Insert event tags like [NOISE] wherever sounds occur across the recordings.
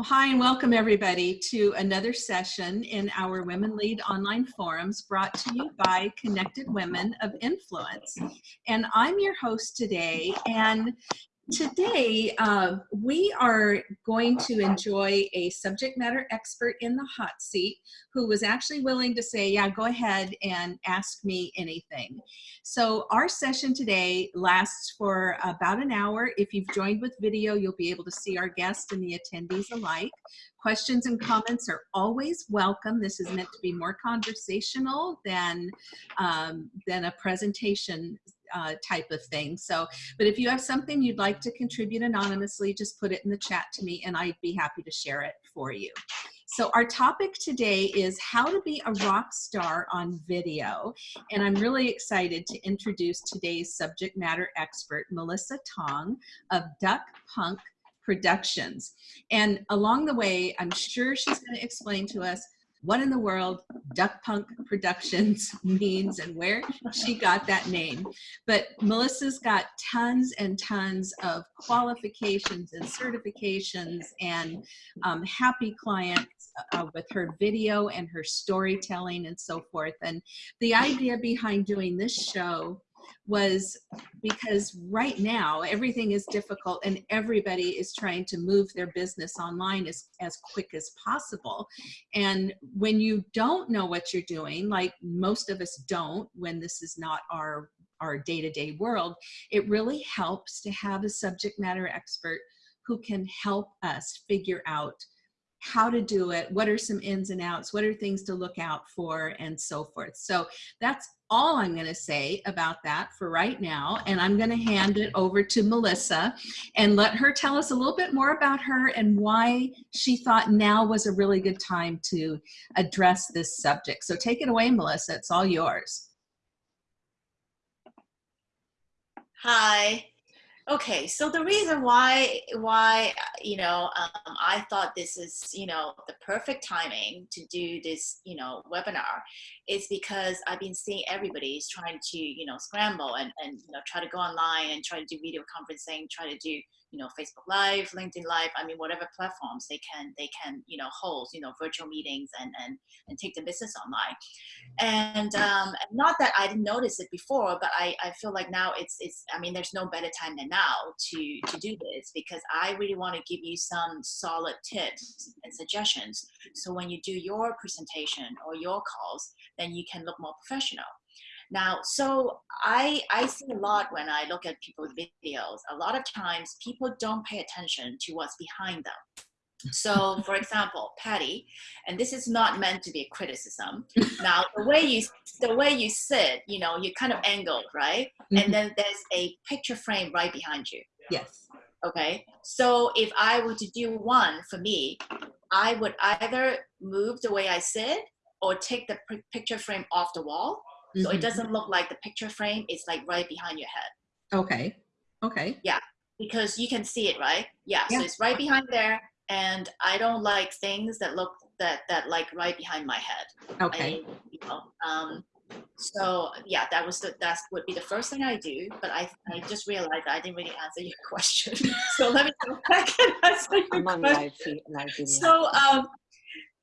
Well, hi and welcome everybody to another session in our Women Lead online forums brought to you by Connected Women of Influence. And I'm your host today and Today, uh, we are going to enjoy a subject matter expert in the hot seat who was actually willing to say, yeah, go ahead and ask me anything. So our session today lasts for about an hour. If you've joined with video, you'll be able to see our guests and the attendees alike. Questions and comments are always welcome. This is meant to be more conversational than, um, than a presentation uh, type of thing. So, but if you have something you'd like to contribute anonymously, just put it in the chat to me and I'd be happy to share it for you. So our topic today is how to be a rock star on video. And I'm really excited to introduce today's subject matter expert, Melissa Tong of Duck Punk Productions. And along the way, I'm sure she's gonna explain to us what in the world Duck Punk Productions [LAUGHS] means and where she got that name. But Melissa's got tons and tons of qualifications and certifications and um, happy clients uh, with her video and her storytelling and so forth. And the idea behind doing this show was because right now everything is difficult and everybody is trying to move their business online as, as quick as possible. And when you don't know what you're doing, like most of us don't when this is not our our day-to-day -day world, it really helps to have a subject matter expert who can help us figure out how to do it, what are some ins and outs, what are things to look out for, and so forth. So that's all I'm going to say about that for right now. And I'm going to hand it over to Melissa and let her tell us a little bit more about her and why she thought now was a really good time to address this subject. So take it away, Melissa. It's all yours. Hi. Okay, so the reason why why you know um, I thought this is you know the perfect timing to do this you know webinar is because I've been seeing everybody is trying to you know scramble and and you know try to go online and try to do video conferencing, try to do you know Facebook Live, LinkedIn Live. I mean, whatever platforms they can they can you know hold you know virtual meetings and and and take the business online. And um, not that I didn't notice it before, but I I feel like now it's it's I mean, there's no better time than now to to do this because I really want to give you some solid tips and suggestions. So when you do your presentation or your calls, then you can look more professional. Now, so I, I see a lot when I look at people's videos, a lot of times people don't pay attention to what's behind them. So for example, Patty, and this is not meant to be a criticism. [LAUGHS] Now the way you the way you sit, you know, you're kind of angled, right? Mm -hmm. And mm-hmm. then there's a picture frame right behind you. Yes. Okay. So if I were to do one for me, I would either move the way I sit or take the picture frame off the wall -hmm. So it mm-hmm. doesn't look like the picture frame. It's like right behind your head. Okay. Okay. Yeah. Because you can see it, right? Yeah. yeah. So it's right behind there. And I don't like things that look that that like right behind my head. Okay. I, you know, um, so yeah, that was the that would be the first thing I do. But I I just realized I didn't really answer your [LAUGHS] question. so let me go back and answer your I'm question. Live, live so um,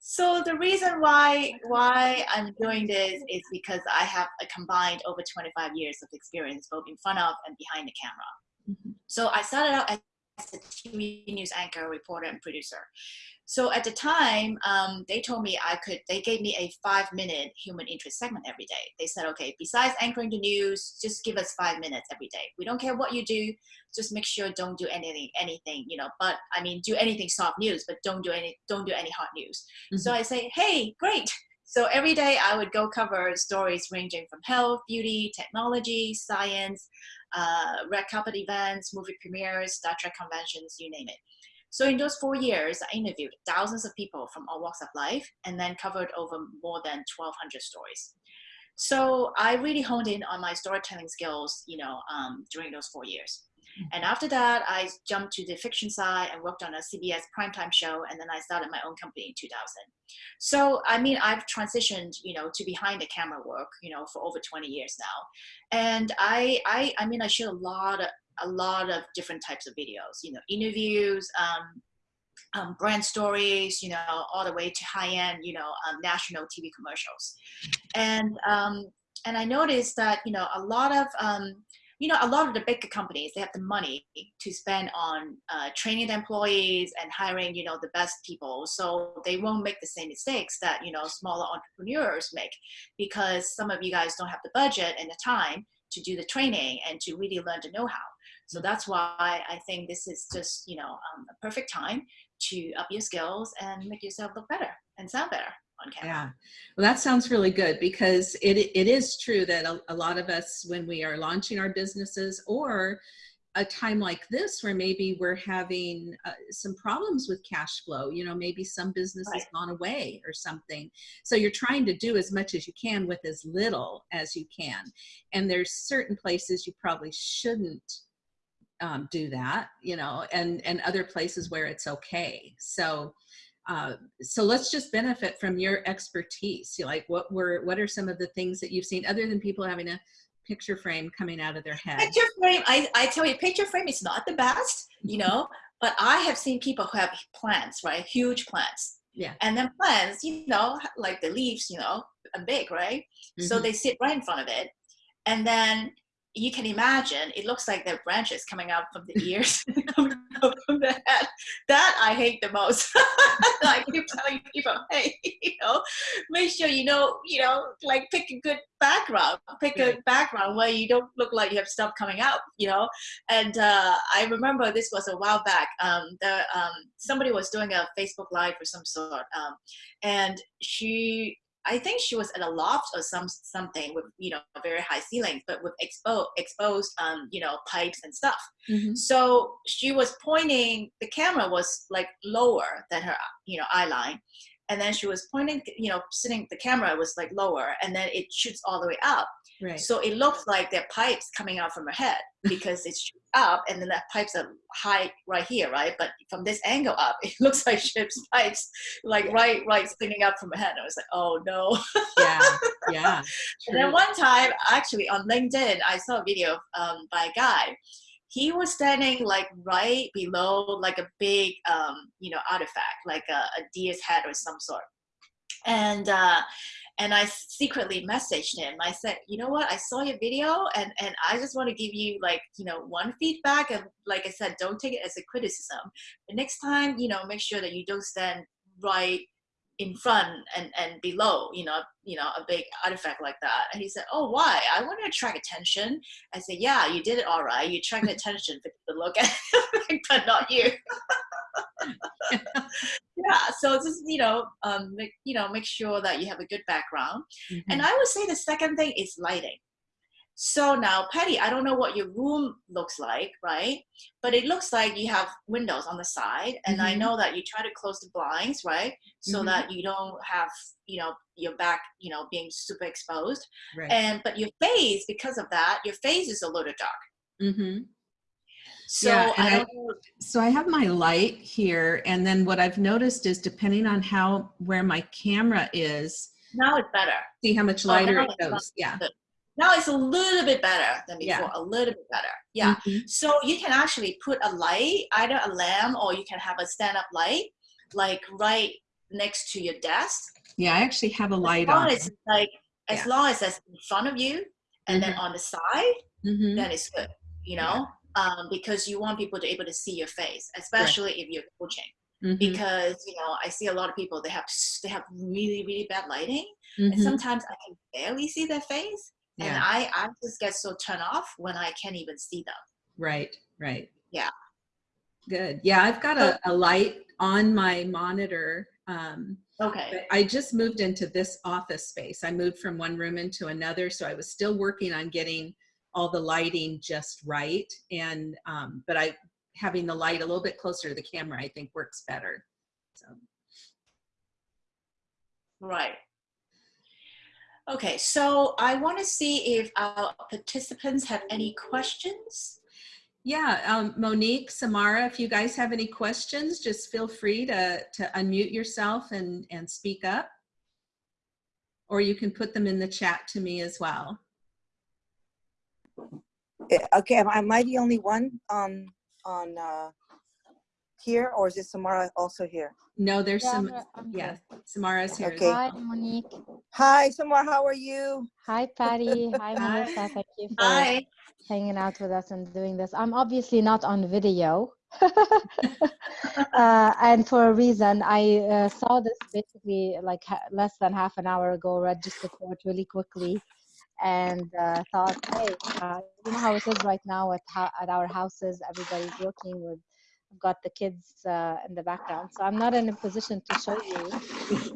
so the reason why why I'm doing this is because I have a combined over 25 years of experience both in front of and behind the camera. Mm -hmm. So I started out as a TV news anchor, reporter, and producer. So at the time, um, they told me I could, they gave me a five minute human interest segment every day. They said, okay, besides anchoring the news, just give us five minutes every day. We don't care what you do, just make sure don't do anything, anything, you know, but I mean, do anything soft news, but don't do any, don't do any hot news. Mm -hmm. So I say, hey, great. So every day I would go cover stories ranging from health, beauty, technology, science, uh, red carpet events, movie premieres, Star Trek conventions, you name it. So in those four years, I interviewed thousands of people from all walks of life and then covered over more than 1,200 stories. So I really honed in on my storytelling skills, you know, um, during those four years. Mm-hmm. And after that, I jumped to the fiction side and worked on a CBS primetime show, and then I started my own company in 2000. So, I mean, I've transitioned, you know, to behind the camera work, you know, for over 20 years now. And I, I, I mean, I shoot a lot of, a lot of different types of videos, you know, interviews, um, um, brand stories, you know, all the way to high-end, you know, um, national TV commercials. And um, and I noticed that you know a lot of um, you know a lot of the bigger companies they have the money to spend on uh, training the employees and hiring you know the best people, so they won't make the same mistakes that you know smaller entrepreneurs make because some of you guys don't have the budget and the time to do the training and to really learn the know-how. So that's why I think this is just, you know, um, a perfect time to up your skills and make yourself look better and sound better on camera. Yeah, well, that sounds really good because it, it is true that a, a lot of us, when we are launching our businesses or a time like this where maybe we're having uh, some problems with cash flow you know maybe some business right. has gone away or something so you're trying to do as much as you can with as little as you can and there's certain places you probably shouldn't um, do that, you know, and, and other places where it's okay. So, uh, so let's just benefit from your expertise. You like what were, what are some of the things that you've seen other than people having a picture frame coming out of their head? Picture frame, I, I tell you, picture frame is not the best, you know, but I have seen people who have plants, right? Huge plants. Yeah. And then plants, you know, like the leaves, you know, are big, right? Mm -hmm. So mm-hmm. they sit right in front of it. And then you can imagine it looks like there are branches coming out from the [LAUGHS] ears. Coming out from the head that i hate the most. [LAUGHS] I keep telling people [LAUGHS] hey you know make sure you know you know like pick a good background pick a background where you don't look like you have stuff coming out you know? And uh, i remember this was a while back um, the um, somebody was doing a facebook live or some sort um, and she I think she was at a loft or some something with you know very high ceilings, but with exposed exposed um, you know pipes and stuff. Mm -hmm. So she was pointing. The camera was like lower than her you know eye line, and then she was pointing. You know, sitting. The camera was like lower, and then it shoots all the way up. Right. So it looks like there are pipes coming out from her head because it's [LAUGHS] up and then the pipes are high right here, right? But from this angle up, [LAUGHS] it looks like ship's pipes like yeah. right, right sticking up from her head. I was like, oh no. yeah, [LAUGHS] yeah. and then one time, actually on LinkedIn, I saw a video um, by a guy. He was standing like right below like a big, um, you know, artifact, like a, a deer's head or some sort. And uh, and I secretly messaged him. I said, you know what? I saw your video and, and I just want to give you like, you know, one feedback. And like I said, don't take it as a criticism. But next time, you know, make sure that you don't stand right in front and, and below, you know, you know, a big artifact like that. And he said, oh, why? I want to attract attention. I said, yeah, you did it all right. You attracted [LAUGHS] attention for people to look at it, [LAUGHS] but not you. [LAUGHS] yeah so just you know um make, you know make sure that you have a good background mm -hmm. and i would say the second thing is lighting so now patty i don't know what your room looks like right but it looks like you have windows on the side and mm -hmm. i mm-hmm. know that you try to close the blinds right so mm -hmm. that you don't have you know your back you know being super exposed right. and but your face because of that your face is a little dark mm-hmm. So yeah, I, I so I have my light here, and then what I've noticed is depending on how where my camera is. Now it's better. See how much oh, lighter oh, it goes. Yeah. Good. Now it's a little bit better than before. Yeah. A little bit better. Yeah. Mm -hmm. So you can actually put a light, either a lamp or you can have a stand-up light, like right next to your desk. Yeah, I actually have a light as long on. As like as yeah. long as it's in front of you, and mm -hmm. then mm-hmm. on the side, mm -hmm. then it's good. You know. Yeah um, because you want people to be able to see your face, especially right. if you're coaching. Mm-hmm. Because you know, I see a lot of people they have they have really really bad lighting, mm-hmm. and sometimes I can barely see their face, yeah. and I I just get so turned off when I can't even see them. Right, right. Yeah. Good. Yeah, I've got a, a light on my monitor. Um, okay. I just moved into this office space. I moved from one room into another, so I was still working on getting all the lighting just right. And, um, but I, having the light a little bit closer to the camera, I think works better. So. Right. Okay, so I want to see if our participants have any questions. Yeah, um, Monique, Samara, if you guys have any questions, just feel free to, to unmute yourself and, and speak up. Or you can put them in the chat to me as well. Eh, okay, am I the only one on on uh, here or is it Samara also here? No, there's Yeah, some, I'm- I'm yeah, here. Samara's here. Okay. Hi, Monique. Hi, Samara, how are you? Hi, Patty. Hi, [LAUGHS] Hi. Melissa. Thank you for Hi. hanging out with us and doing this. I'm obviously not on video. [LAUGHS] uh, and for a reason, I uh, saw this basically like ha- less than half an hour ago, registered for it really quickly, and uh, thought, hey, uh, you know how it is right now at, at our houses, everybody's working with, I've got the kids uh, in the background. So I'm not in a position to show you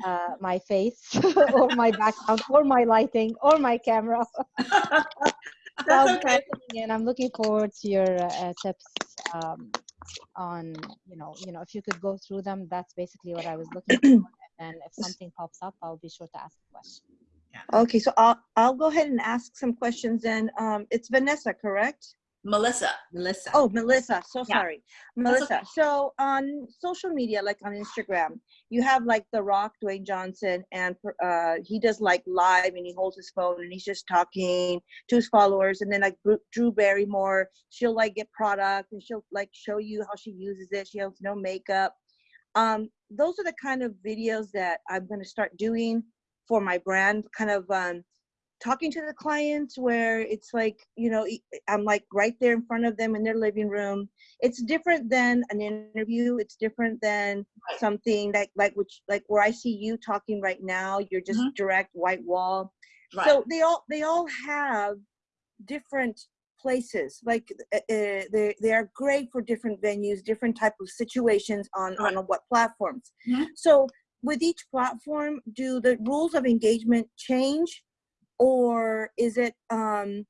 uh, my face [LAUGHS] or my background or my lighting or my camera. [LAUGHS] That's okay. in. I'm looking forward to your uh, tips um, on, you know, you know, if you could go through them, that's basically what I was looking for. [CLEARS THROAT] And if something pops up, I'll be sure to ask a question. Okay, so I'll, I'll go ahead and ask some questions And Um, it's Vanessa, correct? Melissa. Melissa. Oh, Melissa, so Yeah. sorry. Melissa, okay. so on social media, like on Instagram, you have like The Rock, Dwayne Johnson, and uh, he does like live and he holds his phone and he's just talking to his followers. And then like Drew- Drew Barrymore, she'll like get product and she'll like show you how she uses it. She has no makeup. Um, those are the kind of videos that I'm going to start doing for my brand, kind of um, talking to the clients where it's like you know i'm like right there in front of them in their living room it's different than an interview it's different than something that like which like where i see you talking right now you're just Mhm. direct white wall Right. so they all they all have different places like uh, uh, they they are great for different venues different type of situations on Right. on what platforms Mhm. so with each platform do the rules of engagement change or is it um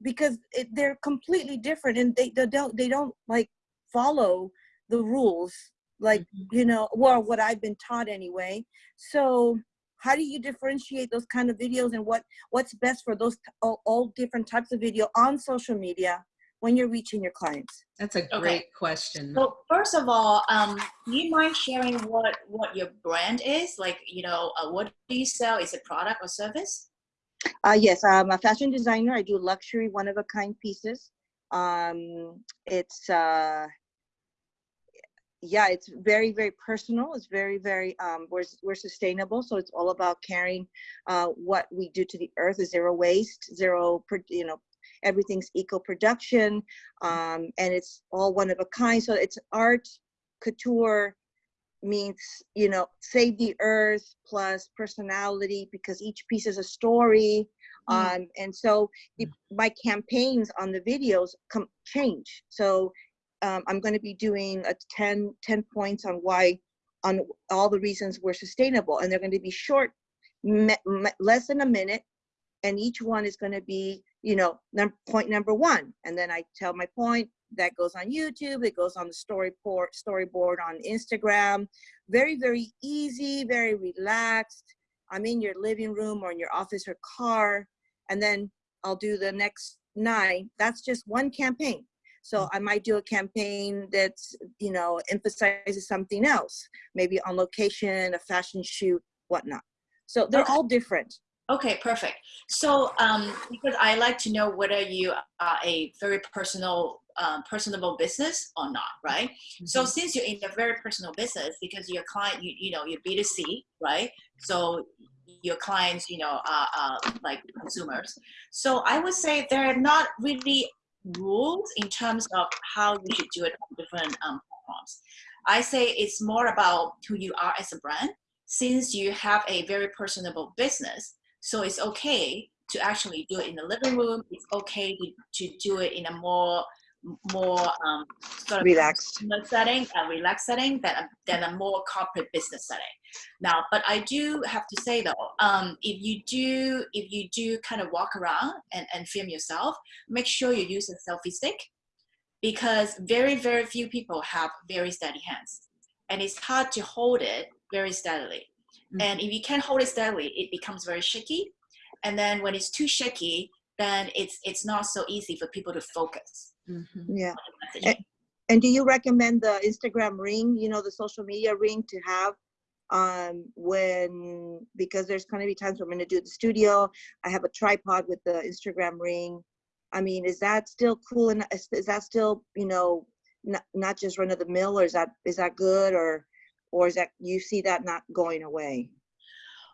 because it, they're completely different and they, they don't they don't like follow the rules like Mhm. you know well what i've been taught anyway so how do you differentiate those kind of videos and what what's best for those all, all different types of video on social media when you're reaching your clients That's a Okay. great question. So first of all, um, do you mind sharing what what your brand is? Like, you know, uh, what do you sell? Is it product or service? Uh, yes, I'm a fashion designer. I do luxury, one of a kind pieces. Um, it's, uh, yeah, it's very, very personal. It's very, very, um, we're, we're sustainable. So it's all about caring uh, what we do to the earth, zero waste, zero, you know, everything's eco production. Um, and it's all one of a kind. So it's art, couture, means you know save the earth plus personality because each piece is a story Mm. um and so the, my campaigns on the videos come change. So um, i'm going to be doing a 10 10 points on why on all the reasons we're sustainable and they're going to be short less than a minute and each one is going to be you know num- point number one. And then i tell my point that goes on youtube it goes on the storyboard storyboard on instagram. Very very easy very relaxed. I'm in your living room or in your office or car and then i'll do the next nine that's just one campaign. So i might do a campaign that you know emphasizes something else maybe on location a fashion shoot whatnot. So they're Okay. all different. Okay, perfect. So, um, because I like to know whether you are a very personal, um, personable business or not, right? So, Mhm. since you're in a very personal business, because your client, you, you know, you're B2C, right? So, your clients, you know, are, are like consumers. So, I would say there are not really rules in terms of how you should do it on different um, platforms. I say it's more about who you are as a brand. Since you have a very personable business, so it's okay to actually do it in the living room. It's okay to, to do it in a more more um, sort of relaxed setting, a relaxed setting than a, than a more corporate business setting. Now, but I do have to say though, um, if you do if you do kind of walk around and, and film yourself, make sure you use a selfie stick because very very few people have very steady hands, and it's hard to hold it very steadily. And if you can't hold it steadily, it becomes very shaky. And then when it's too shaky, then it's it's not so easy for people to focus. Mhm. yeah on the messaging. And do you recommend the Instagram ring, you know, the social media ring to have um when because there's going to be times when I'm going to do the studio, I have a tripod with the Instagram ring. I mean, is that still cool and is, is that still, you know, not, not just run of the mill or is that is that good or or is that you see that not going away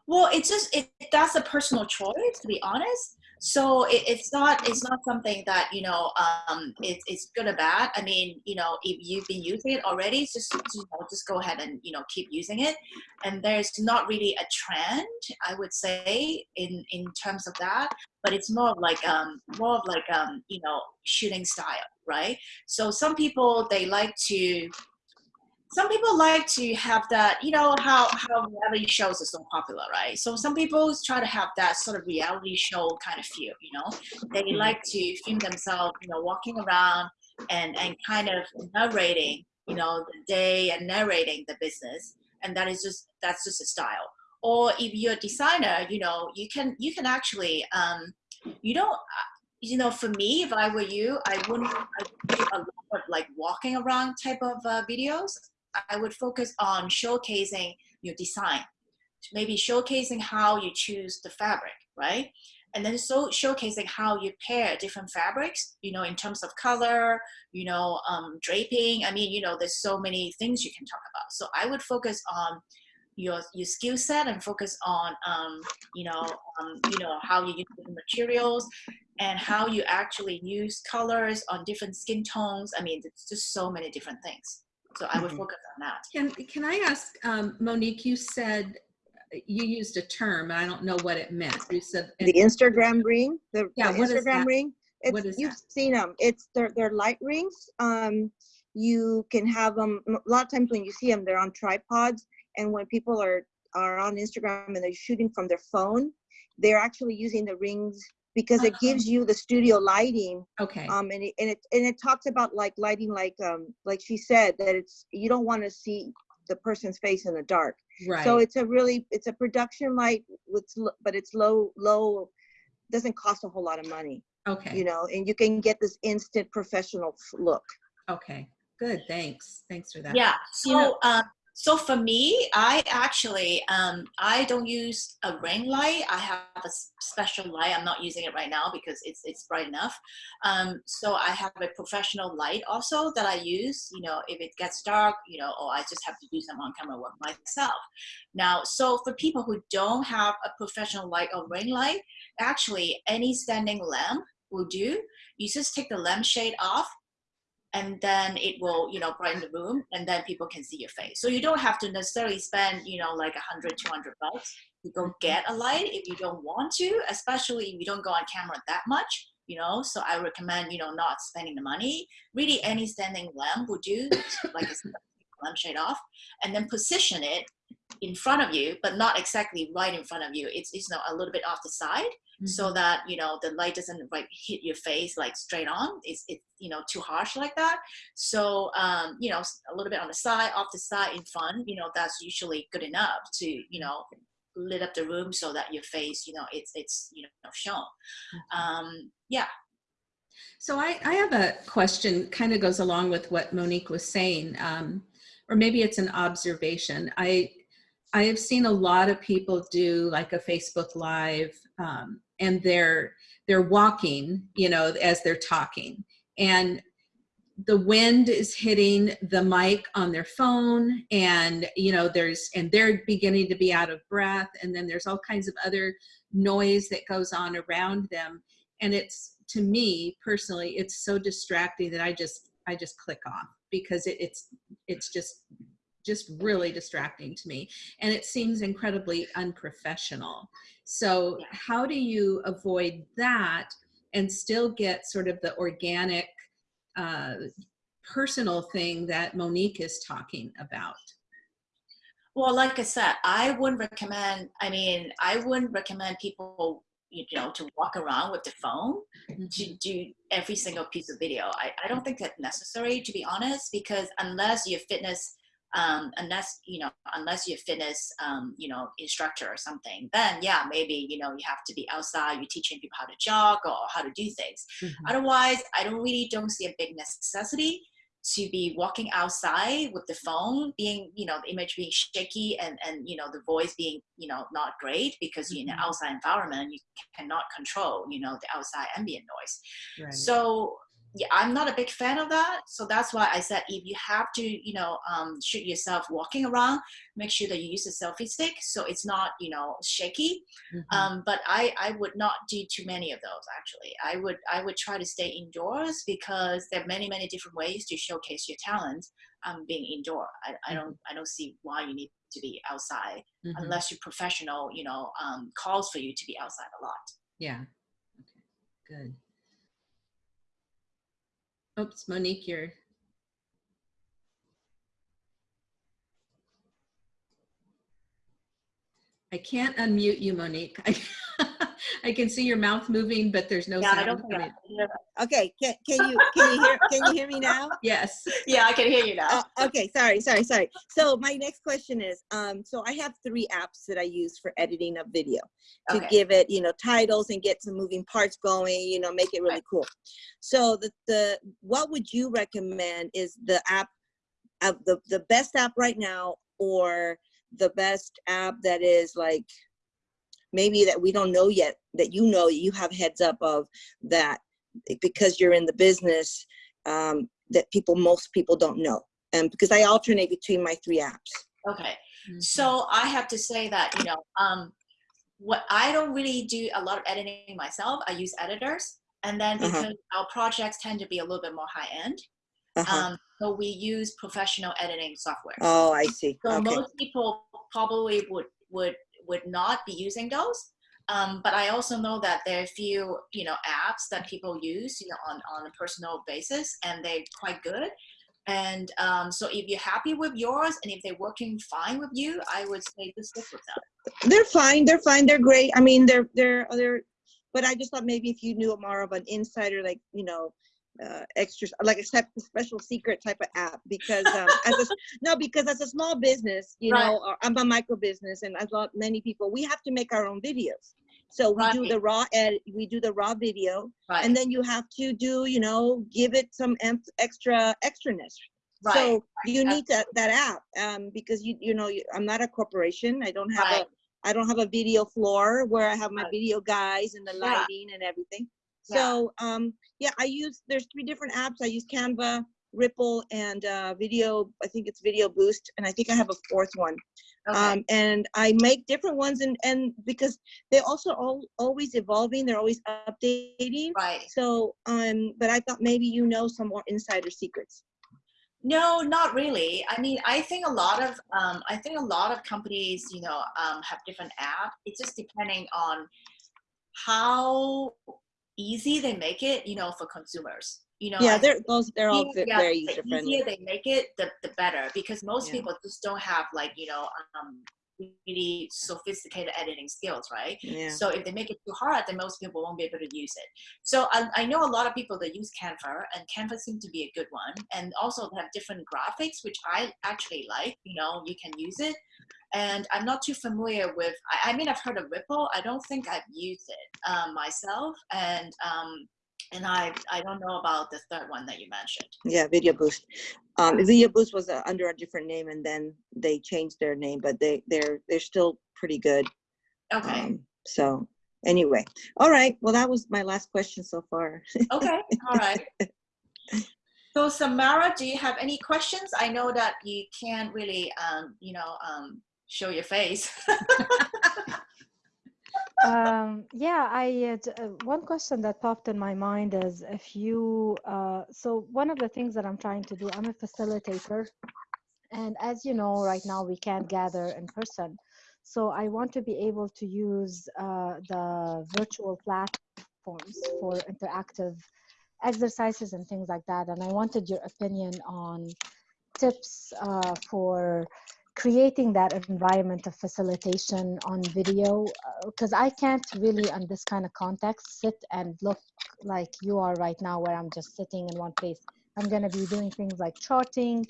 well it's just it that's a personal choice to be honest so it, it's not it's not something that you know um it, it's good or bad. I mean you know if you've been using it already just you know just go ahead and you know keep using it. And there's not really a trend i would say in in terms of that but it's more of like um more of like um you know shooting style right? So some people they like to some people like to have that, you know, how, how reality shows are so popular, right? So some people try to have that sort of reality show kind of feel, you know, they Mm-hmm. like to film themselves, you know, walking around and, and kind of narrating, you know, the day and narrating the business. And that is just, that's just a style. Or if you're a designer, you know, you can, you can actually, um, you don't, uh, you know, for me, if I were you, I wouldn't I would do a lot of like walking around type of uh, videos. I would focus on showcasing your design, maybe showcasing how you choose the fabric, right? And then so showcasing how you pair different fabrics, you know, in terms of color, you know, um, draping. I mean, you know, there's so many things you can talk about. So I would focus on your your skill set and focus on, um, you know, um, you know, how you use the materials and how you actually use colors on different skin tones. I mean, it's just so many different things. So I would Mhm. focus on that. Can, can I ask, um, Monique, you said, you used a term, and I don't know what it meant. You said, the instagram ring the, Yeah, the what is instagram that? ring it's What is you've that? seen them it's they're, they're light rings um you can have them a lot of times when you see them they're on tripods and when people are are on instagram and they're shooting from their phone they're actually using the rings because it gives you the studio lighting okay, um and it, and it and it talks about like lighting like um like she said that it's you don't want to see the person's face in the dark right. so it's a really it's a production light with but it's low low doesn't cost a whole lot of money Okay, you know and you can get this instant professional look okay, good, thanks. Thanks for that. Yeah. You know- So, um, so for me, I actually, um, I don't use a ring light. I have a special light. I'm not using it right now because it's it's bright enough. Um, so I have a professional light also that I use. You know, if it gets dark, you know, or I just have to do some on camera work myself. Now, so for people who don't have a professional light or ring light, actually any standing lamp will do. You just take the lampshade off and then it will you know brighten the room and then people can see your face. So you don't have to necessarily spend you know like a hundred, two hundred bucks to go mm-hmm. get a light if you don't want to especially if you don't go on camera that much you know? So i recommend you know not spending the money. Really any standing lamp would do like a lamp shade off and then position it in front of you but not exactly right in front of you. It's, it's you know, a little bit off the side so that you know the light doesn't like hit your face like straight on. It's it you know too harsh like that. So um you know a little bit on the side off the side in front you know that's usually good enough to you know lit up the room so that your face you know it's it's you know shown. Um yeah. So I, I have a question, kind of goes along with what Monique was saying, um, or maybe it's an observation. I, I have seen a lot of people do like a Facebook Live, um, and they're they're walking, you know, as they're talking, and the wind is hitting the mic on their phone, and you know, there's and they're beginning to be out of breath, and then there's all kinds of other noise that goes on around them, and it's to me personally it's so distracting that i just i just click off because it, it's it's just just really distracting to me and it seems incredibly unprofessional. So how do you avoid that and still get sort of the organic uh, personal thing that monique is talking about? Well like i said i wouldn't recommend i mean i wouldn't recommend people you know to walk around with the phone to do every single piece of video. I, I don't think that's necessary to be honest, because unless you're fitness, um, unless you know, unless you're fitness, um, you know, instructor or something, then yeah, maybe you know you have to be outside. You're teaching people how to jog or how to do things. Mhm. Otherwise, I don't really don't see a big necessity to be walking outside with the phone being you know the image being shaky and and you know the voice being you know not great because you're in an Mhm. outside environment you cannot control you know the outside ambient noise right so yeah, I'm not a big fan of that. So that's why I said if you have to, you know, um, shoot yourself walking around, make sure that you use a selfie stick so it's not, you know, shaky. Mhm. Um, but I, I would not do too many of those actually. I would I would try to stay indoors because there are many many different ways to showcase your talent. Um, being indoor, I, I don't I don't see why you need to be outside Mhm. unless your professional you know um, calls for you to be outside a lot. Yeah. Okay. Good. Oops, Monique, you're. I can't unmute you, Monique. I, [LAUGHS] I can see your mouth moving, but there's no Yeah, I sound don't think coming. I, Okay, can, can you can you hear can you hear me now? [LAUGHS] Yes. yeah, I can hear you now. Uh, okay, sorry, sorry, sorry. So my next question is, um, so I have three apps that I use for editing a video to Okay. give it, you know, titles and get some moving parts going, you know, make it really cool. So the the what would you recommend is the app of the the best app right now or the best app that is like maybe that we don't know yet that you know you have heads up of that because you're in the business um, that people most people don't know and because i alternate between my three apps Okay. Mhm. So I have to say that, you know, um, what I don't really do a lot of editing myself. I use editors. And then Uh-huh. because our projects tend to be a little bit more high end, uh-huh. um, so we use professional editing software. oh i see So okay most people probably would would would not be using those. Um, but I also know that there are a few you know apps that people use you know on on a personal basis, and they're quite good. And um, so if you're happy with yours, and if they're working fine with you, I would say just stick with them. they're fine they're fine they're great i mean they're they're they're but i just thought maybe if you knew more of an insider like you know uh, extras like a sep- special secret type of app because um, as a, [LAUGHS] no because as a small business you Right. know or I'm a micro business and as lot many people we have to make our own videos so we do the raw ed we do the raw video Right. and then you have to do you know give it some extra extraness right. so you need that that app um, because you you know you, I'm not a corporation. I don't have Right. a I don't have a video floor where I have my Right. video guys and the Yeah. lighting and everything. Yeah. So um, yeah, I use there's three different apps. I use Canva, Ripl, and uh, Video. I think it's Video Boost, and I think I have a fourth one. okay. Um, and I make different ones, and and because they're also all, always evolving, they're always updating. right. So um, but I thought maybe you know some more insider secrets. No, not really. I mean, I think a lot of um, I think a lot of companies, you know, um, have different apps. It's just depending on how easy they make it, you know, for consumers. You know, yeah, they're those they're all yeah, very the user friendly. easier they make it, the, the better. Because most Yeah. people just don't have like you know um, really sophisticated editing skills, right? Yeah. So if they make it too hard, then most people won't be able to use it. So I, I know a lot of people that use Canva, and Canva seems to be a good one. And also they have different graphics, which I actually like. You know, you can use it. And I'm not too familiar with. I, I mean, I've heard of Ripl. I don't think I've used it um, myself, and um, and I I don't know about the third one that you mentioned. Yeah, Video Boost. Um, Video Boost was uh, under a different name, and then they changed their name, but they they're they're still pretty good. Okay. Um, so anyway, all right. Well, that was my last question so far. Okay, all right. [LAUGHS] So Samara, do you have any questions? I know that you can't really, um, you know, um, show your face. [LAUGHS] um, yeah, I uh, uh, one question that popped in my mind is if you uh, so one of the things that I'm trying to do, I'm a facilitator, and as you know, right now we can't gather in person, so I want to be able to use uh, the virtual platforms for interactive exercises and things like that, and I wanted your opinion on tips uh, for creating that environment of facilitation on video because I can't really in this kind of context sit and look like you are right now where I'm just sitting in one place. I'm going to be doing things like charting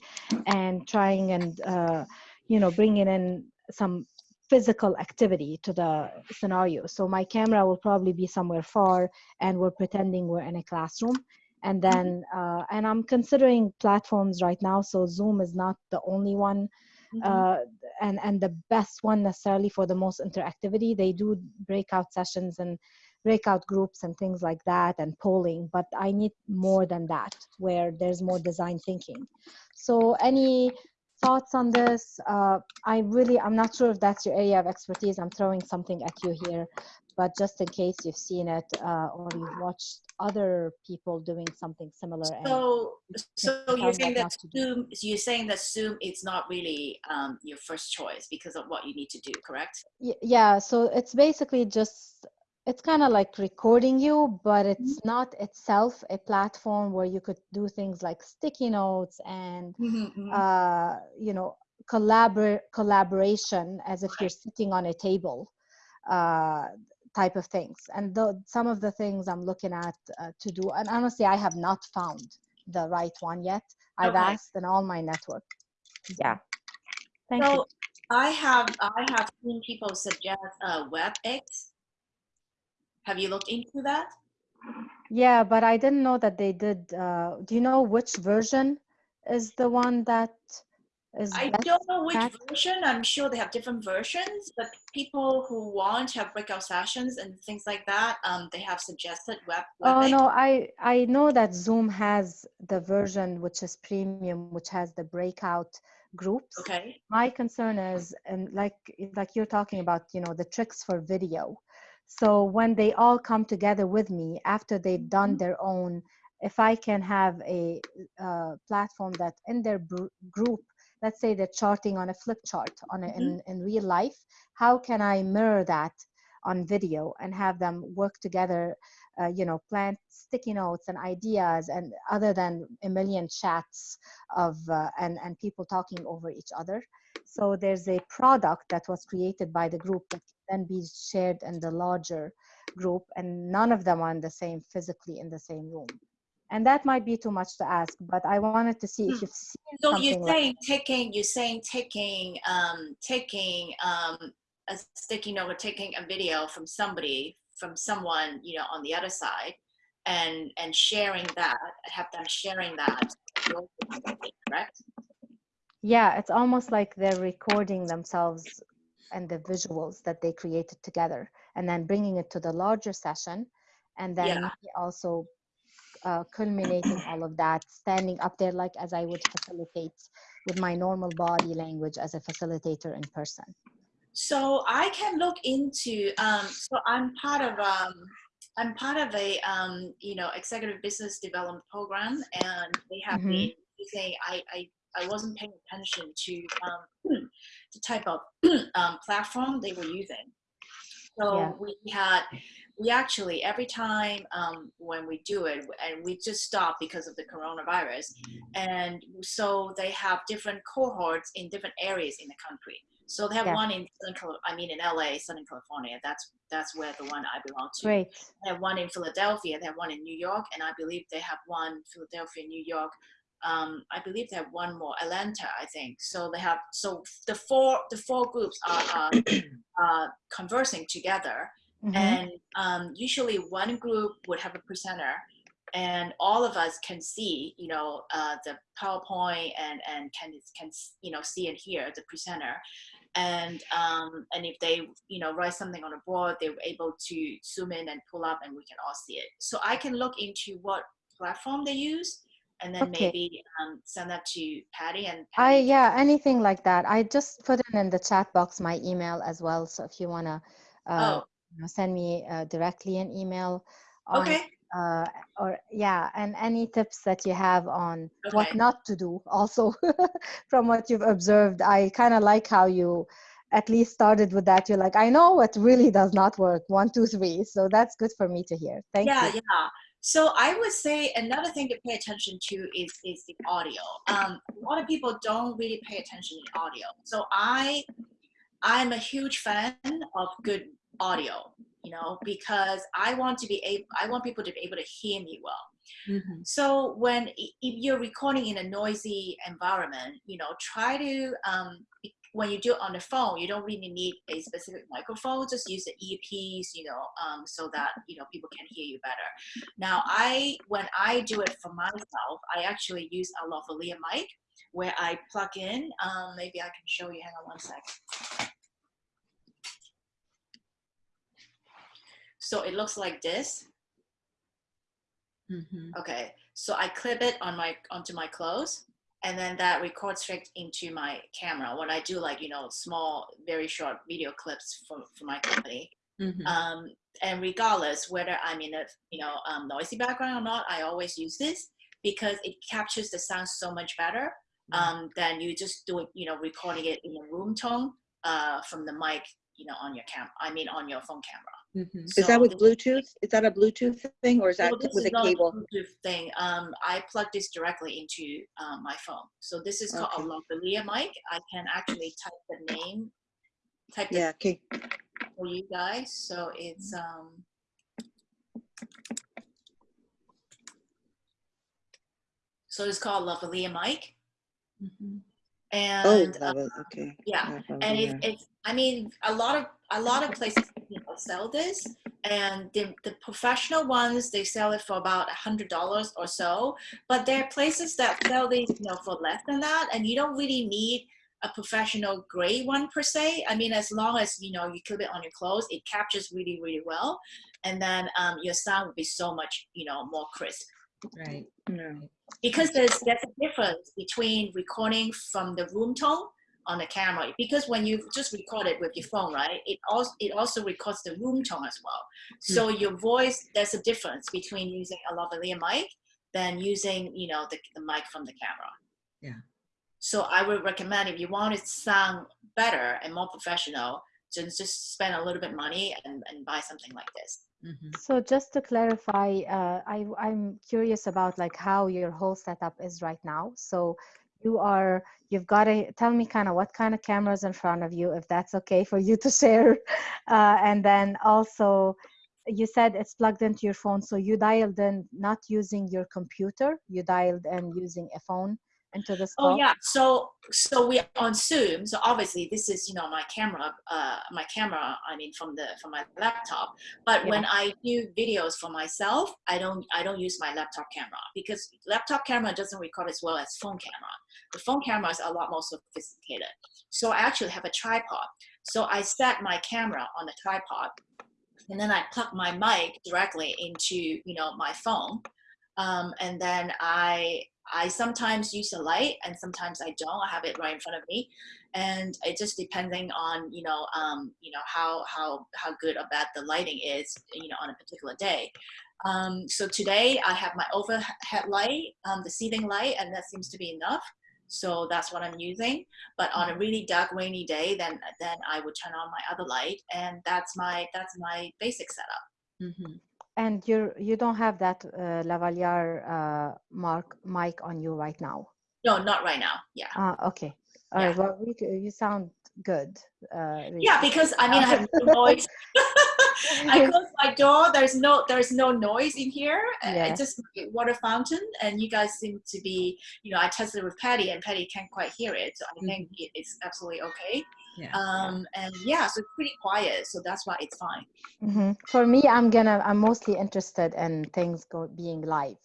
and trying and uh, you know bringing in some physical activity to the scenario. So my camera will probably be somewhere far and we're pretending we're in a classroom and then uh, and i'm considering platforms right now so zoom is not the only one uh, and and the best one necessarily for the most interactivity they do breakout sessions and breakout groups and things like that and polling but i need more than that where there's more design thinking. So any thoughts on this? Uh, i really i'm not sure if that's your area of expertise. I'm throwing something at you here but just in case you've seen it uh, or you've watched other people doing something similar and So, so you're saying that not to do. Zoom, you're saying that Zoom is not really um, your first choice because of what you need to do, correct? Yeah so it's basically just it's kind of like recording you but it's not itself a platform where you could do things like sticky notes and uh, you know collabor- collaboration as if you're sitting on a table uh, type of things and the, some of the things i'm looking at uh, to do and honestly i have not found the right one yet i've Okay. asked in all my network yeah thank you So I have I have seen people suggest uh, WebEx. Have you looked into that? Yeah, but I didn't know that they did. Uh, do you know which version is the one that is I don't know which version. I'm sure they have different versions, but people who want to have breakout sessions and things like that, um, they have suggested web. Oh WebEx. no, I I know that Zoom has the version which is premium, which has the breakout groups. Okay. My concern is, and like like you're talking about, you know, the tricks for video. So when they all come together with me after they've done Mhm. their own, if I can have a uh, platform that in their group, let's say they're charting on a flip chart on a, in in real life, how can I mirror that on video and have them work together? Uh, you know, plant sticky notes and ideas, and other than a million chats of uh, and and people talking over each other. So there's a product that was created by the group that can then be shared in the larger group, and none of them are in the same physically in the same room. And that might be too much to ask, but I wanted to see if Hmm. you've seen So you're like saying taking, you're saying taking, um, taking um, a sticky note or taking a video from somebody, from someone, you know, on the other side, and and sharing that, have them sharing that, correct? Yeah, it's almost like they're recording themselves and the visuals that they created together and then bringing it to the larger session. And then Yeah. also uh, culminating all of that, standing up there like as I would facilitate with my normal body language as a facilitator in person. So I can look into. Um, so I'm part of. Um, I'm part of a um, you know executive business development program, and they have Mhm. been using. I, I I wasn't paying attention to um, [CLEARS THROAT] the type of [CLEARS THROAT] um, platform they were using. So Yeah. we had, we actually every time um, when we do it, and we just stop because of the coronavirus, and so they have different cohorts in different areas in the country. So they have Yeah. one in, I mean, in LA, Southern California. That's that's where the one I belong to. Great. They have one in Philadelphia. They have one in New York, and I believe they have one Philadelphia, New York. Um, I believe they have one more Atlanta. I think so. They have so the four the four groups are uh, [COUGHS] uh, conversing together, Mhm. and um, usually one group would have a presenter, and all of us can see you know uh, the PowerPoint and and can can you know see and hear the presenter and um, and if they you know write something on a board they were able to zoom in and pull up and we can all see it so i can look into what platform they use and then Okay. maybe um, send that to patty and I yeah, anything like that. I just put in in the chat box my email as well. So if you wanna uh, oh you know, send me uh, directly an email on okay uh, or yeah, and any tips that you have on what not to do also [LAUGHS] from what you've observed. I kind of like how you at least started with that. You're like, I know what really does not work. One, two, three. So that's good for me to hear. Thank yeah you. Yeah, yeah so i would say another thing to pay attention to is is the audio um, a lot of people don't really pay attention to audio so i i'm a huge fan of good audio you know because i want to be able i want people to be able to hear me well Mhm. So when if you're recording in a noisy environment, you know, try to um, when you do it on the phone, you don't really need a specific microphone. Just use the earpiece, you know, um, so that you know people can hear you better. Now, I when I do it for myself, I actually use a lavalier mic where I plug in. Um, maybe I can show you. Hang on one sec. So it looks like this. Mhm. Okay, so I clip it on my onto my clothes, and then that records straight into my camera when I do like you know small, very short video clips for for my company. Mhm. Um, and regardless whether I'm in a you know um, noisy background or not, I always use this because it captures the sound so much better Mm. um, than you just do it you know recording it in a room tone uh, from the mic you know on your cam, I mean on your phone camera. Mhm. Is that with Bluetooth? Is that a Bluetooth thing or is that well, this with is a not cable? Bluetooth thing. Um, I plug this directly into um, my phone. So this is called Okay. a lavalier mic. I can actually type the name, type Yeah, okay. it for you guys. So it's um. So it's called lavalier mic, Mhm. Oh, and uh, love. Okay. yeah, love and it, it, it's i mean a lot of a lot of places you know, sell this and the, the professional ones they sell it for about a hundred dollars or so but there are places that sell these you know for less than that and you don't really need a professional grade one per se i mean as long as you know you clip it on your clothes it captures really really well and then um, your sound will be so much you know more crisp Right. yeah. because there's there's a difference between recording from the room tone on the camera because when you just record it with your phone right it also it also records the room tone as well so your voice there's a difference between using a lavalier mic than using you know the, the mic from the camera Yeah. so i would recommend if you want it to sound better and more professional just just spend a little bit money and, and buy something like this Mhm. So just to clarify, uh, I, I'm curious about like how your whole setup is right now. So you are, you've got to tell me kind of what kind of cameras in front of you, if that's okay for you to [LAUGHS] share. Uh, and then also, you said it's plugged into your phone. So you dialed in not using your computer, you dialed in using a phone into this Oh yeah, so so we on Zoom. So obviously this is you know my camera, uh, my camera. I mean from the from my laptop. But when I do videos for myself, I don't I don't use my laptop camera because laptop camera doesn't record as well as phone camera. The phone camera is a lot more sophisticated. So I actually have a tripod. So I set my camera on the tripod, and then I plug my mic directly into you know my phone, um, and then I I sometimes use a light and sometimes I don't. I have it right in front of me, and it just depending on you know um, you know how how how good or bad the lighting is you know on a particular day. Um, so today I have my overhead light, um, the ceiling light, and that seems to be enough. So that's what I'm using. But on a really dark, rainy day, then then I would turn on my other light, and that's my that's my basic setup. Mhm. And you're, you don't have that uh, lavalier uh, mark mic on you right now? No, not right now. Yeah. Ah, okay. All Yeah. right. Well, we, you sound good. Uh, Yeah, because I mean, I have no noise. [LAUGHS] I [LAUGHS] close my door. There's no there's no noise in here. Uh, Yeah. It's just a water fountain, and you guys seem to be. You know, I tested with Patty, and Patty can't quite hear it. So I think it's absolutely okay. Yeah. Um, and yeah, so it's pretty quiet. So that's why it's fine. Mhm. For me, I'm gonna. I'm mostly interested in things go, being live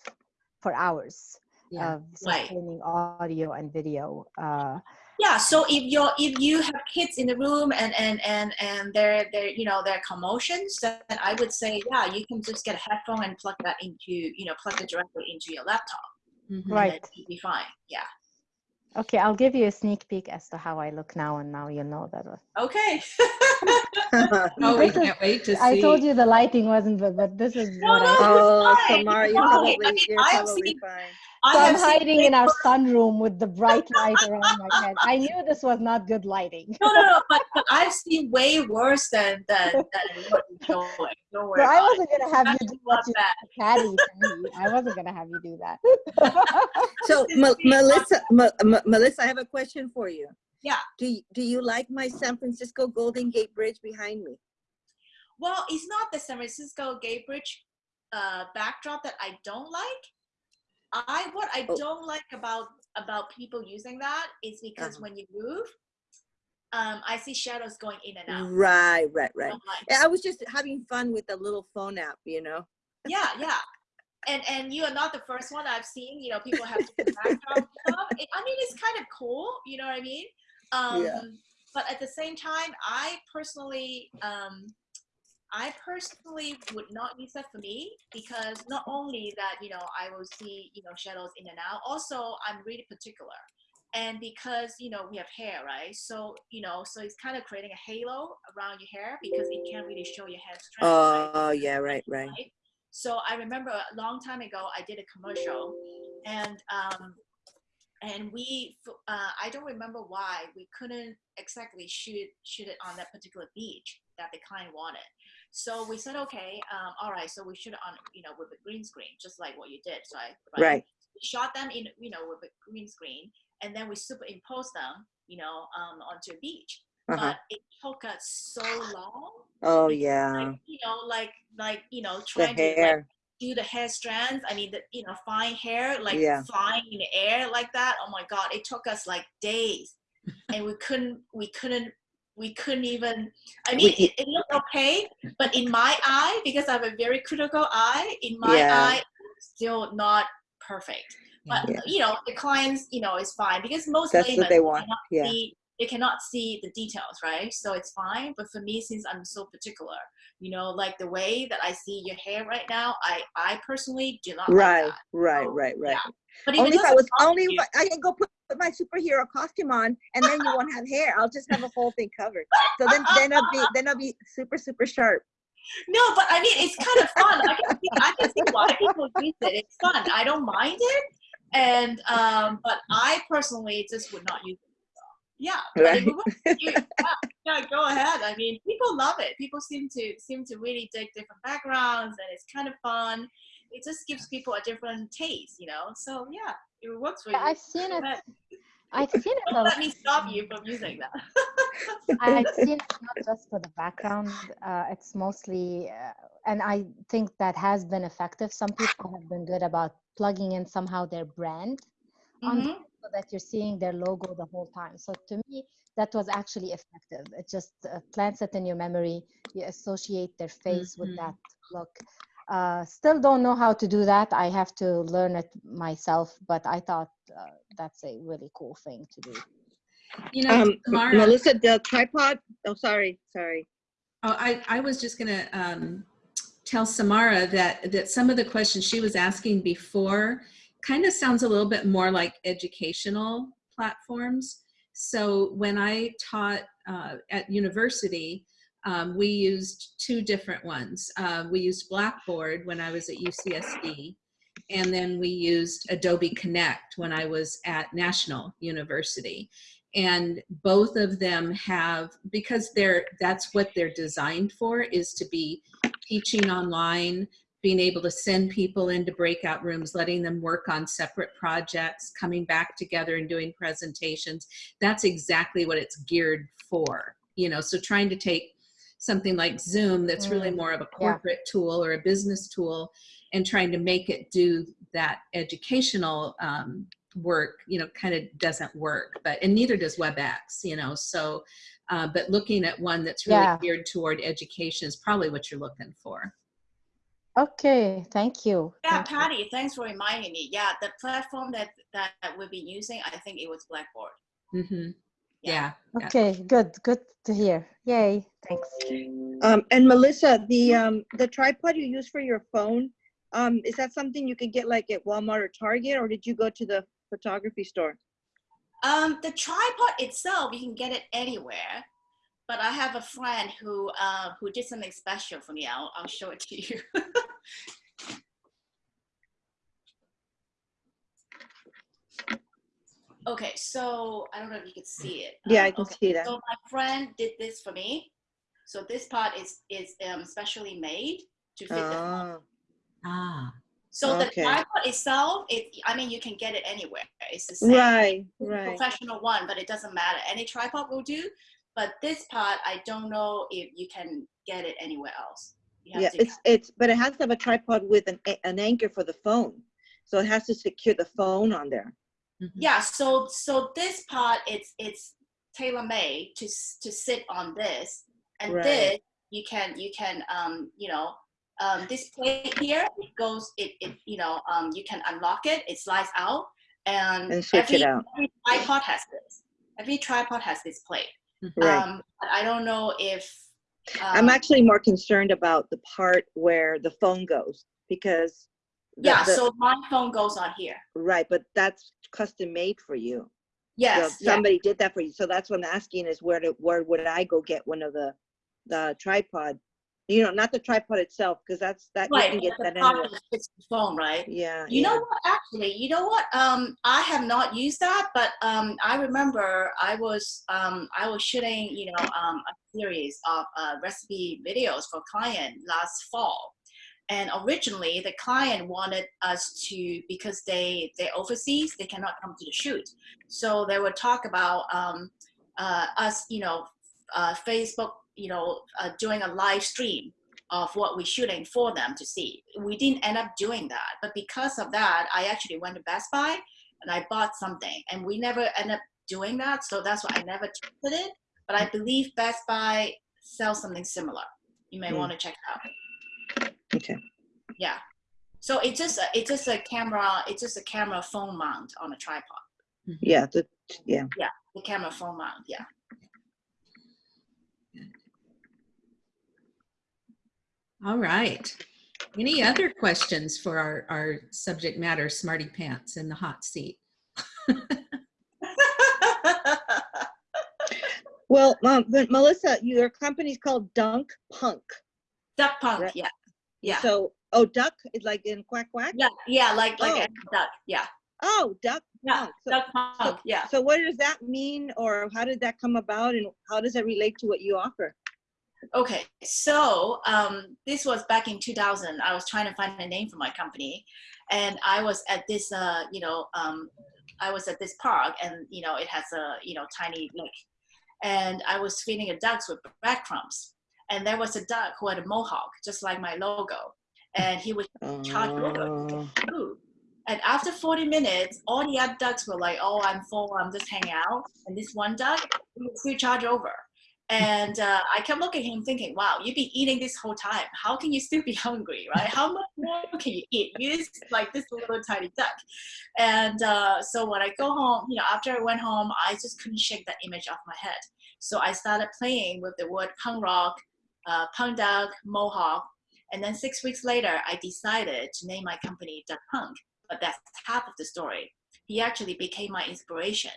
for hours Yeah. of Right. audio and video. Uh, Yeah. So if you're if you have kids in the room and and and and they're they're you know their commotions, then I would say yeah, you can just get a headphone and plug that into you know plug it directly into your laptop. Mhm. Right. then you'll be fine. Yeah. okay, I'll give you a sneak peek as to how I look now, and now you'll know that. Okay. [LAUGHS] [LAUGHS] no we can't wait to see. I told you the lighting wasn't good, but this is No, what I. no. oh, fine, Samara, it's you're fine. probably, I mean, you're probably seen- fine. I So I'm hiding in our sunroom with the bright [LAUGHS] light around my head. I knew this was not good lighting. No, no, no. But, but [LAUGHS] I've seen way worse than than than what you're showing. Don't worry. So I wasn't gonna have That's you do not what you bad. Patty. I wasn't gonna have you do that. [LAUGHS] So Ma- Melissa, Ma- Ma- Melissa, I have a question for you. Yeah. Do you, do you like my San Francisco Golden Gate Bridge behind me? Well, it's not the San Francisco Gate Bridge uh, backdrop that I don't like. I what I Oh. don't like about about people using that is because Uh-huh. when you move, um, I see shadows going in and out. Right, right, right. Yeah, I was just having fun with the little phone app, you know? yeah, yeah. And and you are not the first one I've seen. You know, people have different stuff. It, I mean, it's kind of cool. You know what I mean? Um, Yeah. But at the same time, I personally, um, I personally would not use that for me because not only that, you know, I will see, you know, shadows in and out, also I'm really particular. And because, you know, we have hair, right? So, you know, so it's kind of creating a halo around your hair because it can't really show your hair strength. right? Oh, yeah, right, right. right? So I remember a long time ago, I did a commercial, and um, and we, uh, I don't remember why we couldn't exactly shoot shoot it on that particular beach that the client wanted. So we said, okay, um, all right. So we shoot on, you know, with a green screen, just like what you did, right? Right. We shot them in, you know, with a green screen, and then we superimpose them, you know, um, onto a beach. Uh-huh. But it took us so long Oh, yeah. like, you know, like like you know, trying to like, do the hair strands. I mean, the you know, fine hair like Yeah. flying in the air like that. Oh my god, it took us like days, and we couldn't we couldn't we couldn't even. I mean, We- it, it looked okay, but in my eye, because I have a very critical eye, in my Yeah. eye, still not perfect. But Yeah. you know, the clients, you know, is fine because most That's what laymen they want. cannot Yeah. see they cannot see the details, right? So it's fine. But for me, since I'm so particular, you know, like the way that I see your hair right now, I I personally do not Right, like that. right, So, right, right. yeah. But Only if I was, only if I, I can go put, put my superhero costume on and then you won't have hair. I'll just have a whole thing covered. So then, then I'll be, then I'll be super, super sharp. No, but I mean, it's kind of fun. I can see, I can see why people use it. It's fun. I don't mind it, and um, but I personally just would not use it. Yeah, Right. yeah, yeah, go ahead. I mean, people love it. People seem to seem to really dig different backgrounds, and it's kind of fun. It just gives people a different taste, you know. So yeah, it works for you. I've seen it. I've seen it. [LAUGHS] Don't let me stop you from using that. I've [LAUGHS] seen it not just for the background. Uh, it's mostly, uh, and I think that has been effective. Some people have been good about plugging in somehow their brand on Mhm. so that you're seeing their logo the whole time. So to me, that was actually effective. It just uh, plants it in your memory. You associate their face with Mhm. that look. Uh, still don't know how to do that. I have to learn it myself, but I thought uh, that's a really cool thing to do. You know, Um, Tamara, Melissa, the tripod, oh, sorry, sorry. Oh, I, I was just gonna um, tell Samara that, that some of the questions she was asking before kind of sounds a little bit more like educational platforms. So when I taught uh, at university, um, we used two different ones. Uh, we used Blackboard when I was at UCSD, and then we used Adobe Connect when I was at National University and both of them have because they're that's what they're designed for is to be teaching online being able to send people into breakout rooms letting them work on separate projects coming back together and doing presentations that's exactly what it's geared for you know so trying to take something like zoom that's really Mm, more of a yeah. corporate tool or a business tool and trying to make it do that educational um, work you know kind of doesn't work but and neither does webex you know so uh, but looking at one that's really Yeah. geared toward education is probably what you're looking for Okay, thank you. Yeah, Thank you. Patty, thanks for reminding me. Yeah, the platform that that we've been using, I think it was Blackboard. hmm yeah, yeah. Okay, good, good to hear. Yay, thanks. Um, and Melissa, the, um, the tripod you use for your phone, um, is that something you could get like at Walmart or Target, or did you go to the photography store? Um, the tripod itself, you can get it anywhere. But I have a friend who uh, who did something special for me. I'll, I'll show it to you. [LAUGHS] okay, so I don't know if you can see it. Yeah, Um, I can okay, see that. So my friend did this for me. So this part is is um, specially made to fit the phone. Oh, ah So the tripod itself, it I mean you can get it anywhere. It's the same right, right. professional one, but it doesn't matter. Any tripod will do. But this part, I don't know if you can get it anywhere else. Yeah, it's, it's, but it has to have a tripod with an, an anchor for the phone. So it has to secure the phone on there. Mhm. yeah. So so this part, it's it's tailor made to to sit on this, and Right. this you can you can um you know um this plate here it goes it it you know um you can unlock it it slides out and And switch every, it out. every tripod has this every tripod has this plate. Right. Um, but I don't know if I'm Um, actually more concerned about the part where the phone goes because. Yeah, the- so my phone goes on here. Right, but that's custom made for you. Yes, yeah. Somebody did that for you. So that's what I'm asking is where to, where would I go get one of the, the tripod? You know, not the tripod itself, because that's, that, you can get that anywhere. the phone, right? Yeah. You yeah. know what? Actually, you know what? Um, I have not used that, but um, I remember I was um, I was shooting, you know, um, a series of uh, recipe videos for client last fall, and originally the client wanted us to because they they're overseas, they cannot come to the shoot, so they would talk about um, uh, us, you know, uh, Facebook, you know, uh, doing a live stream of what we're shooting for them to see. We didn't end up doing that, but because of that, I actually went to Best Buy and I bought something, and we never end up doing that. So that's why I never tested it. But I believe Best Buy sells something similar. You may Hmm. want to check it out. Okay. Yeah. So it's just a, it's just a camera. It's just a camera phone mount on a tripod. Yeah, the, yeah. The camera phone mount. Yeah. All right. Any other questions for our, our subject matter, Smarty Pants in the hot seat? [LAUGHS] Well, um, Melissa, your company's called Dunk Punk. Duck punk. Right. Yeah. Yeah. So, oh, duck is like in quack quack? Yeah. Yeah. Like like Oh. a duck. Yeah. Oh, duck Yeah. So, Duck punk. Yeah. so what does that mean or how did that come about and how does that relate to what you offer? Okay, so um, this was back in 2000. I was trying to find a name for my company, and I was at this, uh, you know, um, I was at this park, and you know, it has a, you know, tiny lake, and I was feeding the ducks with breadcrumbs, and there was a duck who had a mohawk, just like my logo, and he was [LAUGHS] Oh, food. And after 40 minutes, all the other ducks were like, "Oh, I'm full. I'm just hanging out." And this one duck, still charged over. And uh, I kept looking at him, thinking, "Wow, you've been eating this whole time. How can you still be [LAUGHS] hungry, right? How much more can you eat? You're just like this little tiny duck." And uh, so when I go home, you know, after I went home, I just couldn't shake that image off my head. So I started playing with the word punk rock, uh, punk duck, mohawk, and then six weeks later, I decided to name my company Duck Punk. But that's half of the story. He actually became my inspiration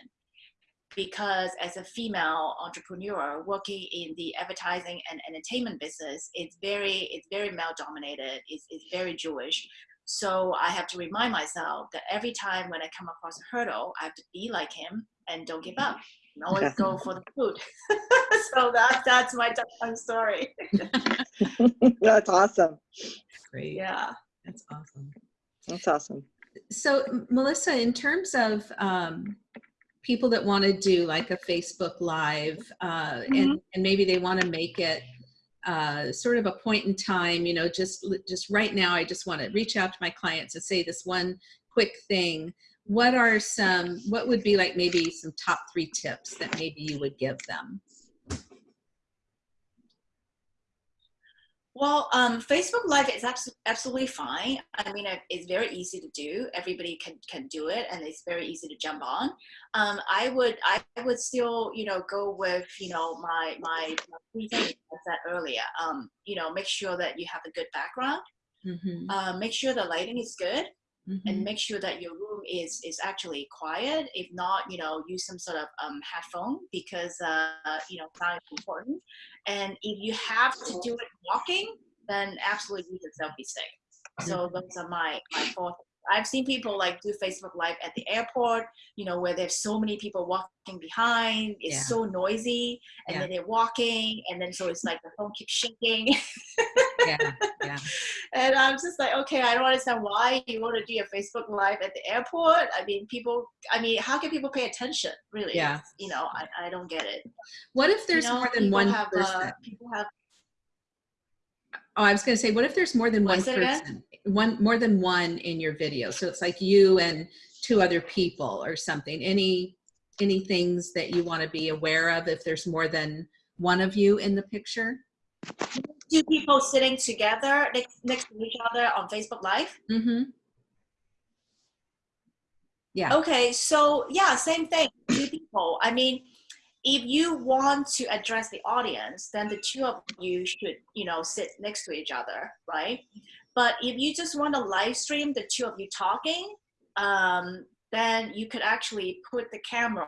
because as a female entrepreneur working in the advertising and entertainment business, it's very it's very male dominated. It's, it's very Jewish. So I have to remind myself that every time when I come across a hurdle, I have to be like him and don't give up. And always [LAUGHS] go for the food. [LAUGHS] so that that's my Duck Punk story. [LAUGHS] That's awesome. Great. Yeah. That's awesome. That's awesome. So Melissa, in terms of um, people that want to do like a Facebook Live, uh, and, and maybe they want to make it uh, sort of a point in time, you know, just just right now, I just want to reach out to my clients and say this one quick thing. What are some? What would be like maybe some top three tips that maybe you would give them? Well, um, Facebook Live is absolutely fine. I mean, it's very easy to do. Everybody can can do it, and it's very easy to jump on. Um, I would I would still you know go with you know my my, my I said earlier. Um, you know, make sure that you have a good background. Mm-hmm. Uh, make sure the lighting is good, Mm-hmm. and make sure that your room is is actually quiet. If not, you know, use some sort of um, headphone because uh, you know sound is important. And if you have to do it walking, then absolutely use a selfie stick. So those are my my four. I've seen people like do Facebook Live at the airport, you know, where there's so many people walking behind. It's Yeah. so noisy, and Yeah. then they're walking, and then so it's like the phone keeps shaking. Yeah, [LAUGHS] yeah. [LAUGHS] And I'm just like, okay, I don't understand why you want to do a Facebook Live at the airport. I mean, people, I mean, how can people pay attention, really? Yeah. You know, I, I don't get it. What if You there's know, more than one have, uh, people have, Oh, I was going to say, what if there's more than What, one person? One more than one in your video. So it's like you and two other people or something. Any any things that you want to be aware of if there's more than one of you in the picture? Two people sitting together next, next to each other on Facebook Live. Mm-hmm. Yeah. Okay, so yeah, same thing. Two people. I mean, if you want to address the audience, then the two of you should, you know, sit next to each other, right? But if you just want to live stream the two of you talking, um, then you could actually put the camera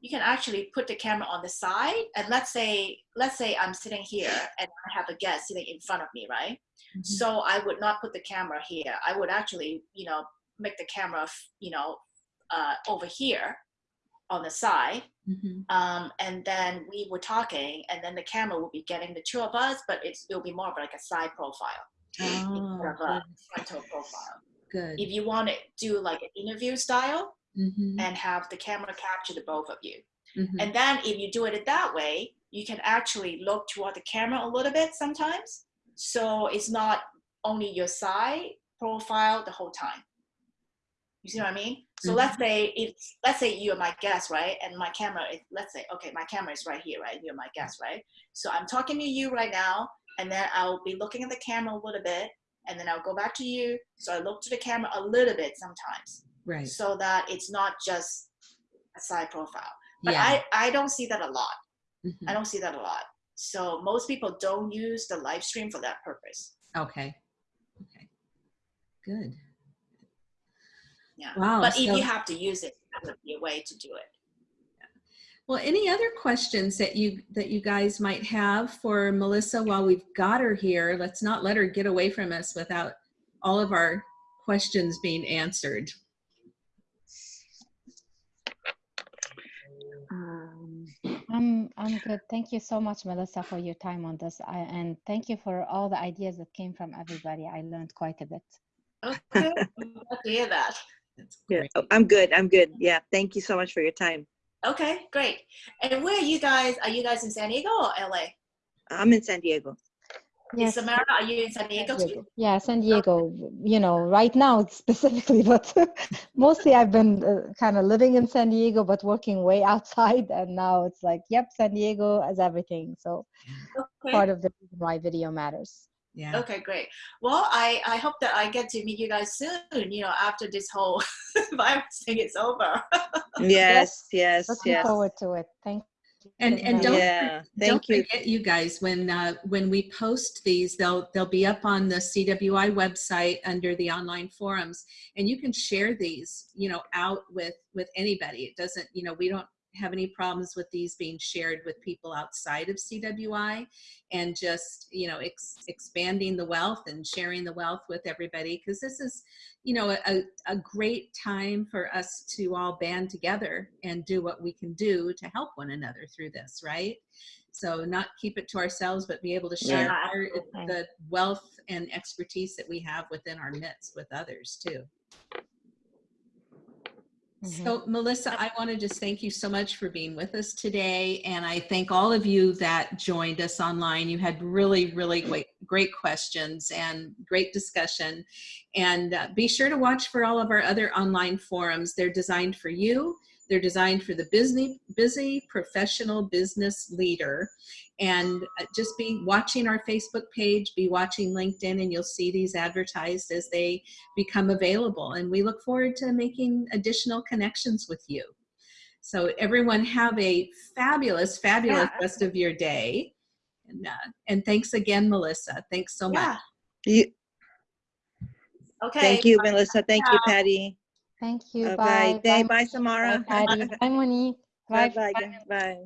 you can actually put the camera on the side and let's say let's say i'm sitting here and i have a guest sitting in front of me right Mhm. so i would not put the camera here i would actually you know make the camera you know uh, over here on the side Mhm. um, and then we were talking and then the camera will be getting the two of us but it's, it'll be more of like a side profile Oh, instead of a frontal profile good. if you want to do like an interview style Mhm. and have the camera capture the both of you Mhm. and then if you do it that way, you can actually look toward the camera a little bit sometimes. So it's not only your side profile the whole time. You see what I mean? So Mhm. let's say it's let's say you're my guest, right? And my camera is let's say, okay, my camera is right here, right? You're my guest, right? So I'm talking to you right now, and then I'll be looking at the camera a little bit, and then I'll go back to you. So I look to the camera a little bit sometimes right. so that it's not just a side profile. But yeah. I, I don't see that a lot. Mhm. I don't see that a lot. So most people don't use the live stream for that purpose. Okay. Okay. Good. Yeah. Wow. but if you have to use it, that would be a way to do it. Well, any other questions that you that you guys might have for Melissa while we've got her here? Let's not let her get away from us without all of our questions being answered. I'm I'm good. Thank you so much, Melissa, for your time on this, I, and thank you for all the ideas that came from everybody. I learned quite a bit. Okay. [LAUGHS] I'm glad to hear that. Yeah, oh, I'm good. I'm good. Yeah. Thank you so much for your time. Okay, great. And where are you guys? Are you guys in San Diego or LA? I'm in San Diego. Yes, Samara, are you in San Diego too? Yeah, San Diego. You know, right now specifically, [LAUGHS] but mostly I've been uh, kind of living in San Diego, but working way outside, and now it's like, yep, San Diego as everything. So Okay. part of the reason why video matters. Yeah. Okay, great. Well, I, I hope that I get to meet you guys soon, you know, after this whole [LAUGHS] virus thing is over. [LAUGHS] Yes. Yes. Looking Yes. forward to it. Thank you. And and don't Yeah. don't you. forget you guys when uh, when we post these they'll they'll be up on the CWI website under the online forums and you can share these you know out with with anybody it doesn't you know we don't have any problems with these being shared with people outside of CWI and just you know ex- expanding the wealth and sharing the wealth with everybody because this is you know a, a great time for us to all band together and do what we can do to help one another through this right? So not keep it to ourselves but be able to share Yeah, our, the wealth and expertise that we have within our midst with others too. So, Melissa, I want to just thank you so much for being with us today. And I thank all of you that joined us online. You had really, really great, great questions and great discussion. And uh, be sure to watch for all of our other online forums. They're designed for you. They're designed for the busy, busy professional business leader. And uh, just be watching our Facebook page, be watching LinkedIn, and you'll see these advertised as they become available. And we look forward to making additional connections with you. So everyone have a fabulous, fabulous Yeah. rest of your day. And, uh, and thanks again, Melissa. Thanks so much. Yeah. You, Okay. thank you, Melissa. Thank you, Patty. Thank you. Bye. Bye. Bye, Bye, Samara. Patty. [LAUGHS] Bye, Monique. Bye. Bye. Bye. Bye.